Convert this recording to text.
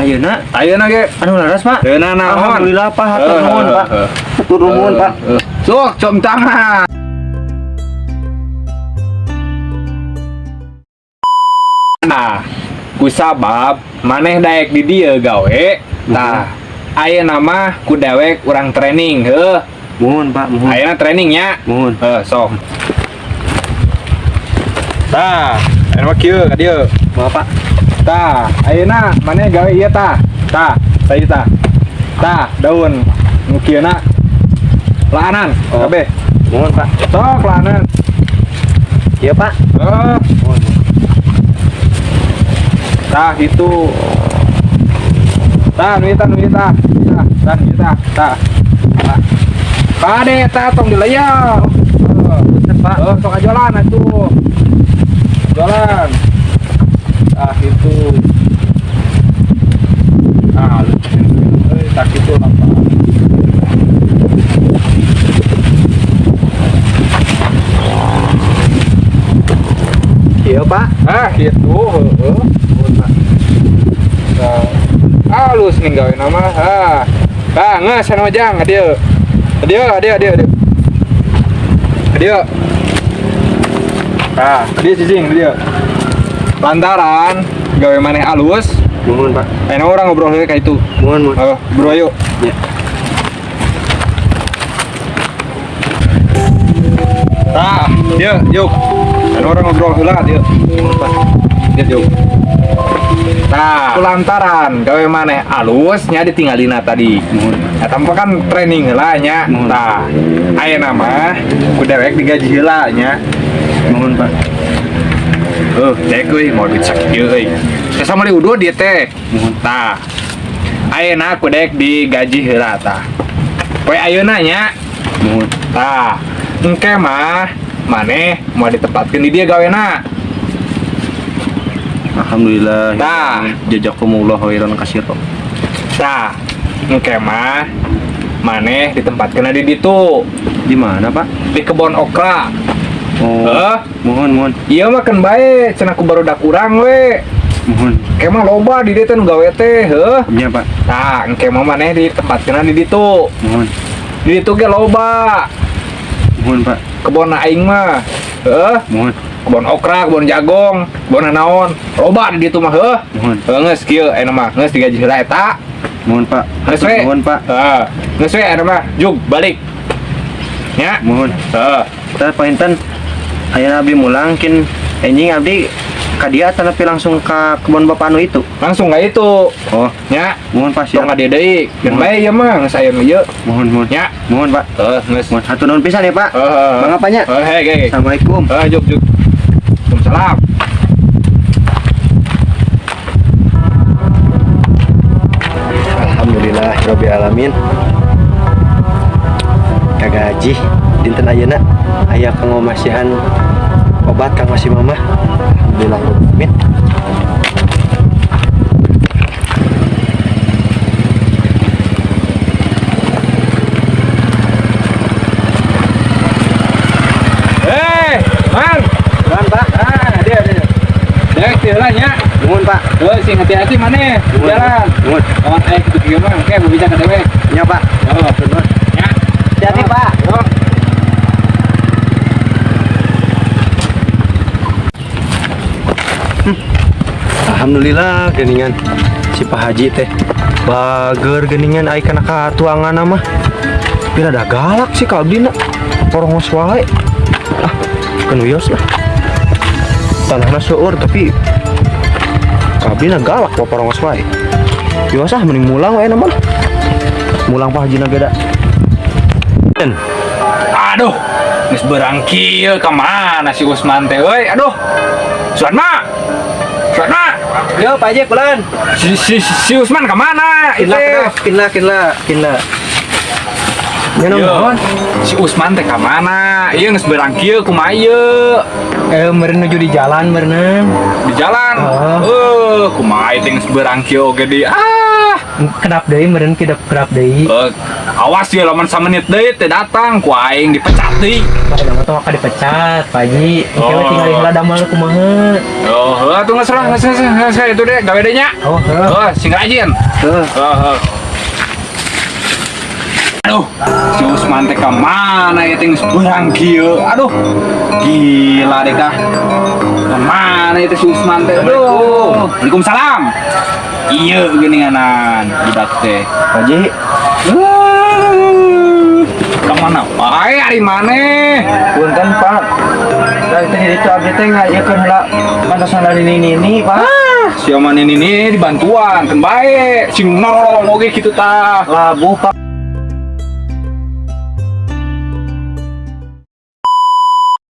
Ayeuna Ayeuna ge. anu laras Pak. Ayeuna naon? Alhamdulillah Pak, hatur Eh, nuhun eh, Pak. eh. Hatur nuhun Pak. Sok, com tangan. Nah, ku sabab maneh daek di dieu gawe. Tah, ayeuna mah ku dewek urang training heuh. Mohon Pak, mohon. Ayeuna trainingnya. Mohon. Heuh, sok. Tah, mah kieu ka dieu. Maaf Pak. Tah, ayeuna maneh gawe ieu tah. Tah, saya tah. Tah, daun kieuna laanan Oh. kabeh. Mohon Pak. Sok laanan. Iya Pak. Mohon. tah itu. Tah, nu ieu tah, tah. Tah, tah, tah. Tah. Tah. Tong. Eh, Bener Pak. Oh, sok ajolan atuh. Jalan. Ah, itu. Ah, lu. Eh, tak itu apa? Iya Pak. Ah, gitu. Heeh. Nah, halus nih gawe nama. Ah. Ah, nges anu jang dia. Dia, dia, dia, dia. Dia. Ah, dia cicing dia. Lantaran gawe maneh alus, Mohon Pak. enak orang ngobrol kayak itu. Mohon, mohon. Oh, bro yuk. Ya. Ah, dia, yuk. Enak orang ngobrol heula dia. Dia yuk. Nah, lantaran gawe maneh alusnya ditinggalina tadi. Nah, tanpa kan training heula nya. Nah, ayeuna mah ku dewek digaji heula nya. Mohon Pak. Heuh, dek euy mau duit sakieu euy. Saya sama udo dia teh. Tah. Ayeuna ku dek digaji heula tah. Poe ayeuna nya. Tah. Engke mah maneh mau ditempatkeun di dia gawena. Alhamdulillah. Nah. Jazakumullah khairan katsira. Tah. Engke mah maneh ditempatkeun di ditu Di mana Pak? di kebon okra. Oh. Heh. Mohon, mohon. Iya mah kan bae, cenah ku baru kurang we. Mohon. Kemah loba di dieu teh gawe teh, heuh. Iya Pak. Tah, engke mah maneh ditempatkeun di ditu. Mohon. Di ditu ge loba. Mohon Pak. Kebon aing mah. Heuh. Mohon. kebon okra, kebon jagong, kebon naon, loba di ditu mah heuh. Mohon. Heuh geus kieu aya mah, geus digaji heula eta. Mohon Pak. Geus we. Mohon Pak. Heeh. Geus we aya mah, jug balik. Nya. Mohon. Heeh. Tah painten aya abdi mulang kin enjing abdi ka dia tapi langsung ka kebun bapak anu itu. Langsung ka itu. Oh, Nya. mohon Pak Tong siap. ade deui. Geun Mohon. bae ieu mah geus aya nu ieu. Mohon, mohon. Nya. Mohon Pak. Heeh, geus. Mohon hatur nuhun pisan ya Pak. Heeh. Bang apanya? Heeh, hei, hei. Assalamualaikum. Heeh, juk juk. Waalaikumsalam. Alhamdulillah Rabbil Alamin Kagak haji Dinten ayeuna Aya kang ngomasihan Obat kang masih mama Alhamdulillah Man. Tuhan Pak Ah, nya. Mohon Pak Heuh, sing hati-hati. Mohon, Jalan. Mohon Kawan kieu mah, oke, mau bicara dewe. Ya Pak Oh, Mohon nya. Hati-hati Pak Alhamdulillah geningan. Si Pak Haji teh bager geningan ai kana ka tuangan mah Pira ada galak sih ka abdi na porongos wae ah kan wios lah. Tanahna seueur tapi ka abdi na galak wa porongos wae wios ah mending mulang wae na mah mulang Pak Haji na beda Den Aduh, geus berangkil ka mana si Usman teh euy? Aduh. Suatma. Suatma. Yo Pak Haji kulan Si, si, si Usman ke mana? kinla kinla kinla kinla Nyenom Yo, naon? si Usman teh ke mana? Iya geus berangkil kumaha ieu? Eh, meren menuju di jalan, meren. Di jalan. Eh, kumaha teh geus berangkil oge di. Ah, kedap deui meureun kedap kedap deui Eh, awas ya lamun samenit deui teh datang ku aing dipecat deui. Pak Dama tuh maka dipecat Pak Haji Oh. Oke tinggal heula damel kumaha Oh, geus lah, geus geus geus geus, itu deh gawe deh nya. Oh heuh Heuh, sing rajin. heuh Heuh, heuh. Aduh, si Usman teh ka mana ya ting seberang kieu. Aduh. Gila deh kah. Mana itu si Usman teh? Aduh. Waalaikumsalam. Iya geuninganan budak teh. Pak Haji Ke mana? Wae hari mana? punten Pak dari tadi itu abdi teh ngayakeun heula mantosan dari nini Pak Si Oman ini dibantuan, kan baik. Sing nolong oge gitu tah. labu Pak